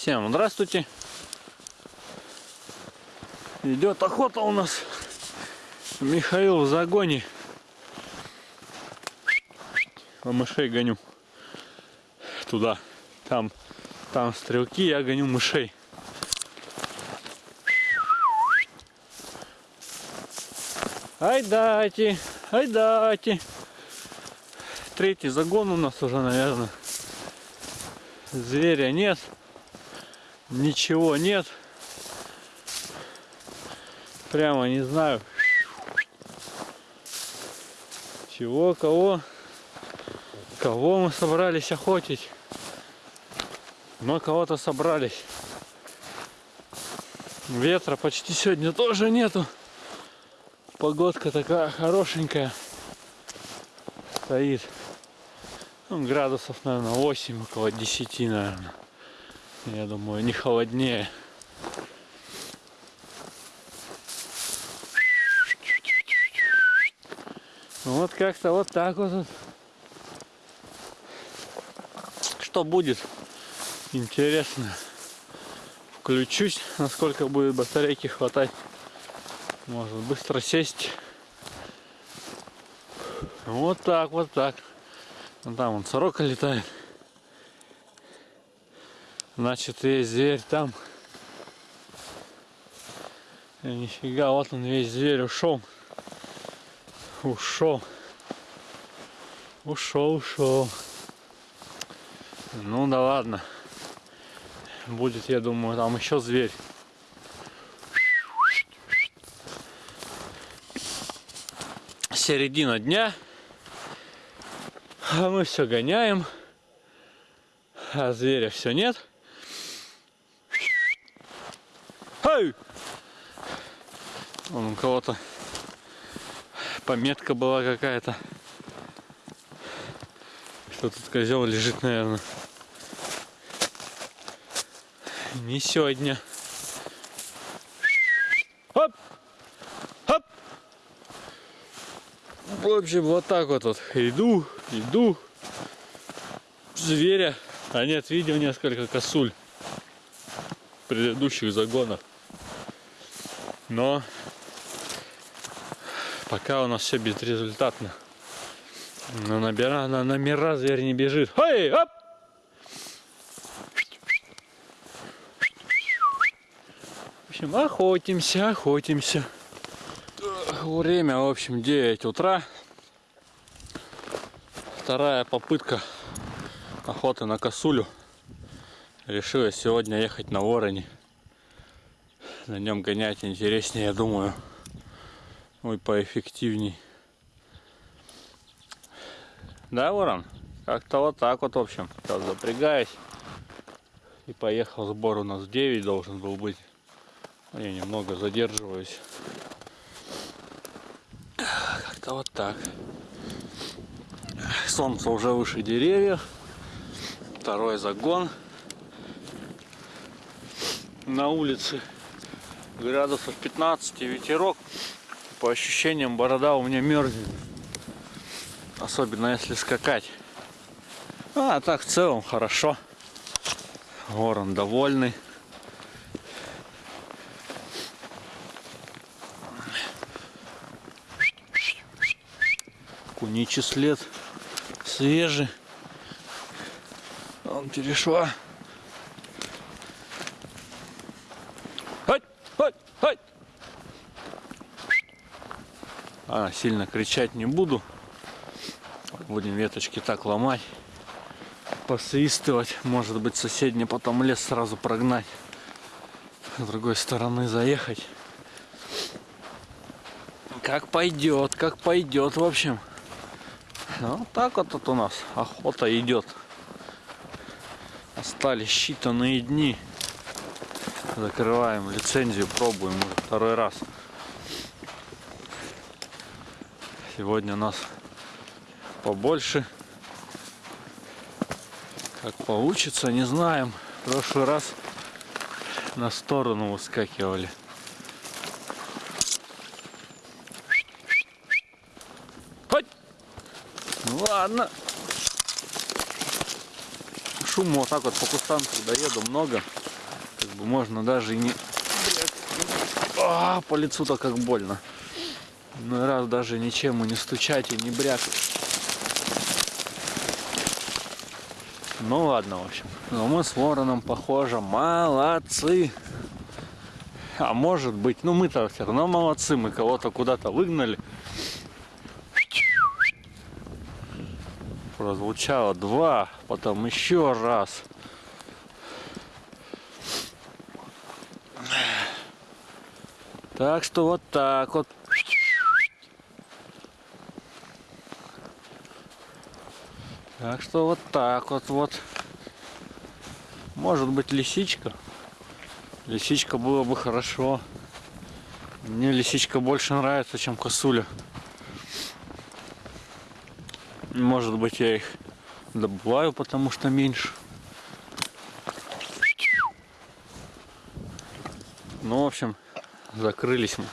Всем здравствуйте. Идет охота у нас. Михаил в загоне. А мышей гоню. Туда. Там, там стрелки, я гоню мышей. Ай дайте, ай дайте. Третий загон у нас уже, наверное. Зверя нет. Ничего нет. Прямо не знаю. Чего, кого? Кого мы собрались охотить? Но кого-то собрались. Ветра почти сегодня тоже нету. Погодка такая хорошенькая. Стоит. Ну, градусов, наверное, 8, около 10, наверное. Я думаю, не холоднее. Вот как-то вот так вот. Что будет? Интересно. Включусь, насколько будет батарейки хватать. Может быстро сесть. Вот так, вот так. Там он сорока летает. Значит, есть зверь там. И нифига, вот он весь зверь ушел. Ушел. Ушел, ушел. Ну да ладно. Будет, я думаю, там еще зверь. Середина дня. А мы все гоняем. А зверя все нет. Эй! Вон у кого-то пометка была какая-то. Что тут козел лежит, наверное. Не сегодня. Хоп! Хоп! В общем, вот так вот, вот. Иду, иду. Зверя. А нет, видел несколько косуль предыдущих загонах. Но Пока у нас все безрезультатно. На, набира, на номера зверь не бежит. Эй, оп! В общем, охотимся, охотимся. Время, в общем, 9 утра. Вторая попытка охоты на косулю. Решила сегодня ехать на вороне. На нем гонять интереснее, я думаю. Ой, поэффективней. Да, ворон? Как-то вот так вот, в общем. Сейчас запрягаюсь. И поехал сбор у нас в 9 должен был быть. Я немного задерживаюсь. Как-то вот так. Солнце уже выше деревьев. Второй загон. На улице градусов 15 ветерок по ощущениям борода у меня мерзнет. Особенно если скакать. А так в целом хорошо. Ворон довольный. Куничий след свежий. Он перешла. А, сильно кричать не буду. Будем веточки так ломать. Посвистывать. Может быть соседний потом лес сразу прогнать. С другой стороны заехать. Как пойдет, как пойдет, в общем. Ну, так вот тут у нас охота идет. Остались считанные дни. Закрываем лицензию, пробуем уже второй раз. Сегодня у нас побольше. Как получится, не знаем. В прошлый раз на сторону выскакивали. Ну ладно. шума вот так вот по кустам, когда еду много, как бы можно даже и не... А, по лицу-то как больно. Ну раз даже ничем и не стучать и не брякать. Ну ладно, в общем. Но мы с вороном, похоже, молодцы. А может быть, ну мы-то все равно молодцы, мы кого-то куда-то выгнали. Прозвучало два, потом еще раз. Так что вот так вот. Так что вот так вот вот. Может быть лисичка. Лисичка было бы хорошо. Мне лисичка больше нравится, чем косуля. Может быть я их добываю, потому что меньше. Ну, в общем, закрылись мы.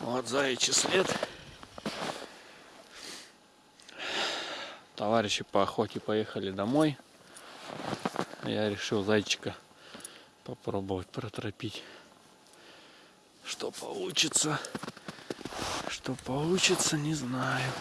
Вот заячий след. Товарищи по охоте поехали домой. Я решил зайчика попробовать протропить. Что получится? Что получится, не знаю.